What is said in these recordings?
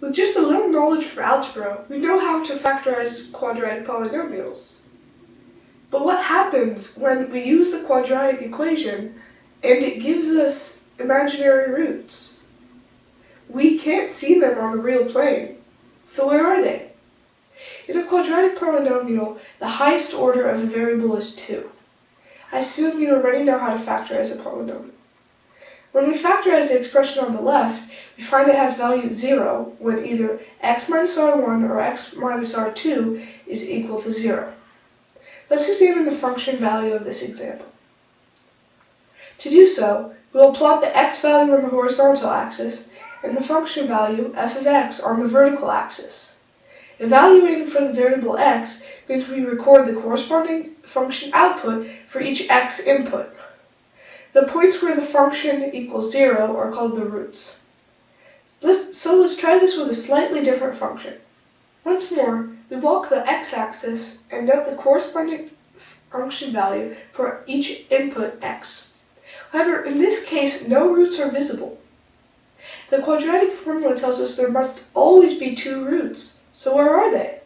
With just a little knowledge for algebra, we know how to factorize quadratic polynomials. But what happens when we use the quadratic equation and it gives us imaginary roots? We can't see them on the real plane, so where are they? In a quadratic polynomial, the highest order of a variable is 2. I assume you already know how to factorize a polynomial. When we factorize the expression on the left, we find it has value 0 when either x minus r1 or x minus r2 is equal to 0. Let's examine the function value of this example. To do so, we will plot the x value on the horizontal axis and the function value f of x on the vertical axis. Evaluating for the variable x means we record the corresponding function output for each x input. The points where the function equals 0 are called the roots. Let's, so let's try this with a slightly different function. Once more, we walk the x-axis and note the corresponding function value for each input x. However, in this case, no roots are visible. The quadratic formula tells us there must always be two roots, so where are they?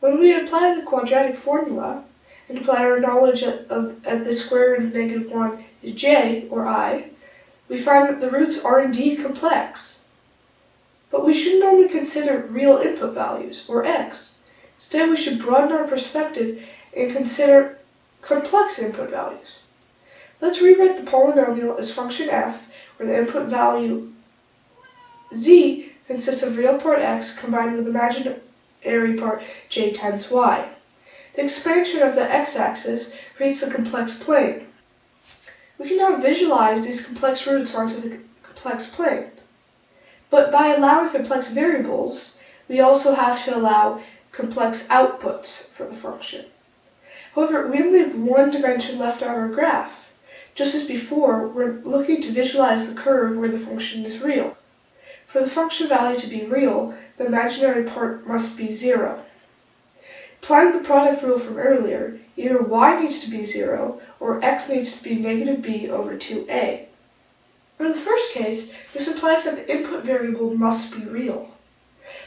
When we apply the quadratic formula, and apply our knowledge of, of, of the square root of negative 1 is j, or i, we find that the roots are indeed complex. But we shouldn't only consider real input values, or x. Instead, we should broaden our perspective and consider complex input values. Let's rewrite the polynomial as function f, where the input value z consists of real part x combined with imaginary part j times y. The expansion of the x-axis creates a complex plane. We can now visualize these complex roots onto the complex plane. But by allowing complex variables, we also have to allow complex outputs for the function. However, we only have one dimension left on our graph. Just as before, we're looking to visualize the curve where the function is real. For the function value to be real, the imaginary part must be zero. Applying the product rule from earlier, either y needs to be 0 or x needs to be negative b over 2a. For the first case, this implies that the input variable must be real.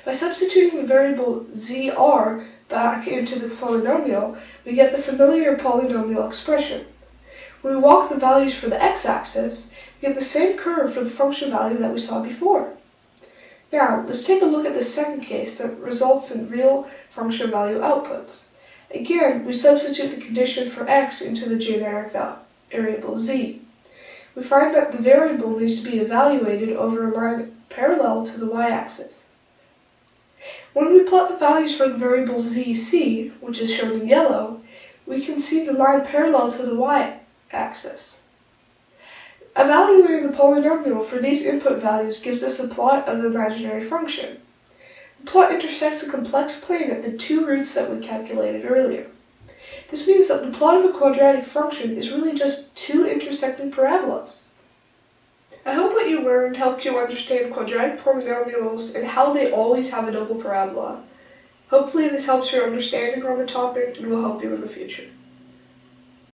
By substituting the variable zr back into the polynomial, we get the familiar polynomial expression. When we walk the values for the x-axis, we get the same curve for the function value that we saw before. Now, let's take a look at the second case that results in real function value outputs. Again, we substitute the condition for x into the generic variable z. We find that the variable needs to be evaluated over a line parallel to the y-axis. When we plot the values for the variable zc, which is shown in yellow, we can see the line parallel to the y-axis. Evaluating the polynomial for these input values gives us a plot of the imaginary function. The plot intersects a complex plane at the two roots that we calculated earlier. This means that the plot of a quadratic function is really just two intersecting parabolas. I hope what you learned helped you understand quadratic polynomials and how they always have a double parabola. Hopefully this helps your understanding on the topic and will help you in the future.